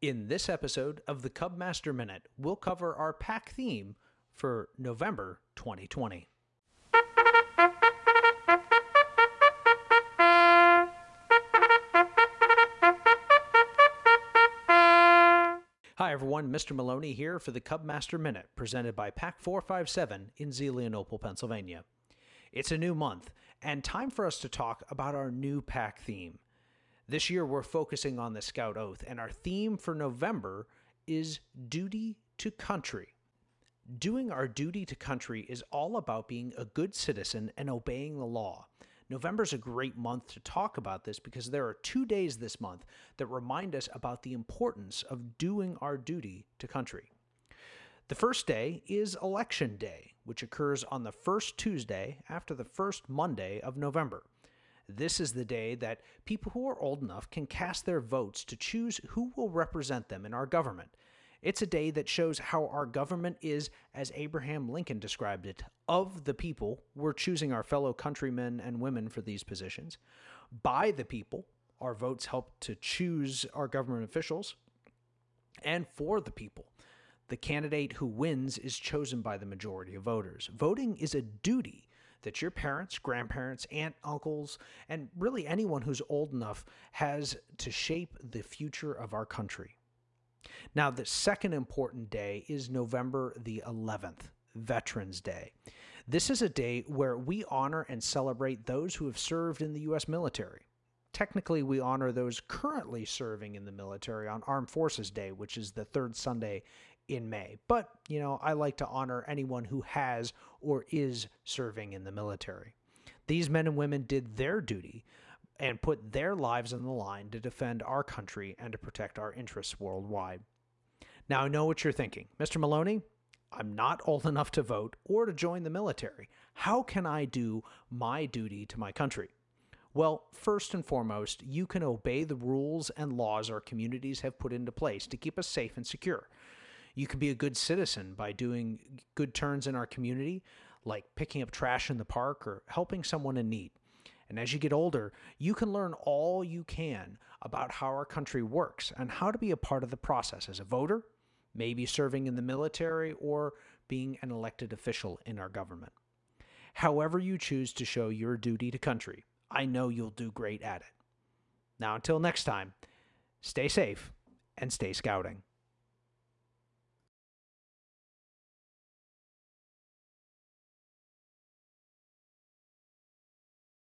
In this episode of the Cubmaster Minute, we'll cover our pack theme for November 2020. Hi everyone, Mr. Maloney here for the Cubmaster Minute, presented by Pack 457 in Zelienople, Pennsylvania. It's a new month, and time for us to talk about our new pack theme. This year we're focusing on the Scout Oath, and our theme for November is Duty to Country. Doing our duty to country is all about being a good citizen and obeying the law. November's a great month to talk about this because there are two days this month that remind us about the importance of doing our duty to country. The first day is Election Day, which occurs on the first Tuesday after the first Monday of November. This is the day that people who are old enough can cast their votes to choose who will represent them in our government. It's a day that shows how our government is, as Abraham Lincoln described it, of the people. We're choosing our fellow countrymen and women for these positions. By the people, our votes help to choose our government officials. And for the people, the candidate who wins is chosen by the majority of voters. Voting is a duty that your parents, grandparents, aunt, uncles, and really anyone who's old enough has to shape the future of our country. Now, the second important day is November the 11th, Veterans Day. This is a day where we honor and celebrate those who have served in the U.S. military. Technically, we honor those currently serving in the military on Armed Forces Day, which is the third Sunday in May. But, you know, I like to honor anyone who has or is serving in the military. These men and women did their duty and put their lives on the line to defend our country and to protect our interests worldwide. Now, I know what you're thinking. Mr. Maloney, I'm not old enough to vote or to join the military. How can I do my duty to my country? Well, first and foremost, you can obey the rules and laws our communities have put into place to keep us safe and secure. You can be a good citizen by doing good turns in our community, like picking up trash in the park or helping someone in need. And as you get older, you can learn all you can about how our country works and how to be a part of the process as a voter, maybe serving in the military, or being an elected official in our government. However, you choose to show your duty to country, I know you'll do great at it. Now, until next time, stay safe and stay scouting.